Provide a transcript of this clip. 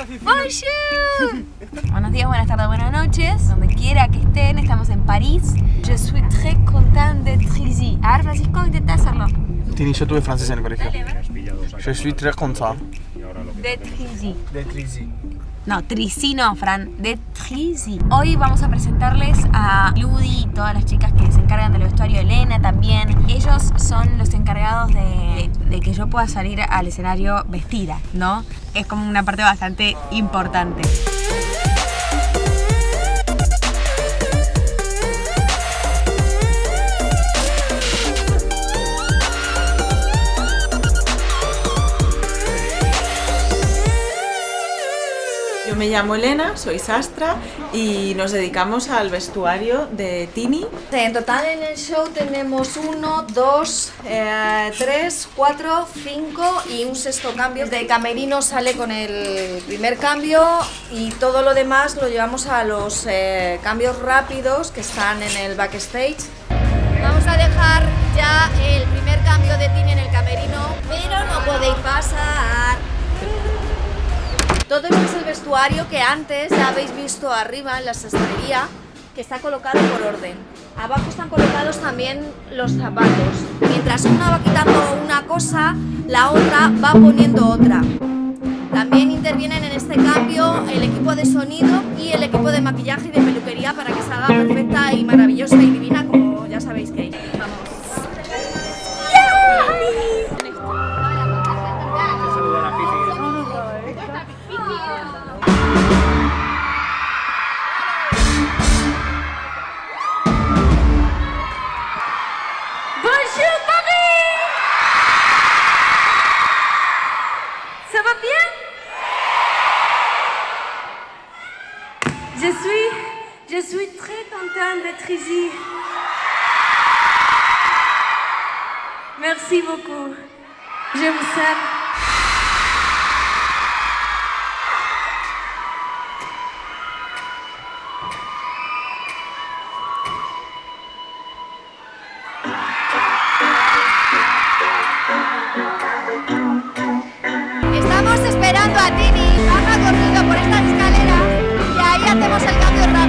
Bonjour Buenos días, buenas tardes, buenas noches Donde quiera que estén, estamos en París Je suis très content d'être ici A ver, Francisco, intenta hacerlo Tini, yo tuve francés en el colegio. Je suis très content. D'être ici D'être ici. No, Trici no, Fran, de Trici. Hoy vamos a presentarles a Ludi y todas las chicas que se encargan vestuario, Elena también. Ellos son los encargados de, de que yo pueda salir al escenario vestida, ¿no? Es como una parte bastante importante. Yo me llamo Elena, soy sastra y nos dedicamos al vestuario de Tini. En total en el show tenemos uno, dos, eh, tres, cuatro, cinco y un sexto cambio. De camerino sale con el primer cambio y todo lo demás lo llevamos a los eh, cambios rápidos que están en el backstage. Vamos a dejar ya el primer cambio de Tini en el camerino, pero no podéis pasar. Todo vestuario que antes ya habéis visto arriba en la sastrería, que está colocado por orden. Abajo están colocados también los zapatos. Mientras una va quitando una cosa, la otra va poniendo otra. También intervienen en este cambio el equipo de sonido y el equipo de maquillaje y de peluquería para que salga perfecta Je suis, très contente d'être ici. Merci beaucoup. Je vous aime. respondemos al cambio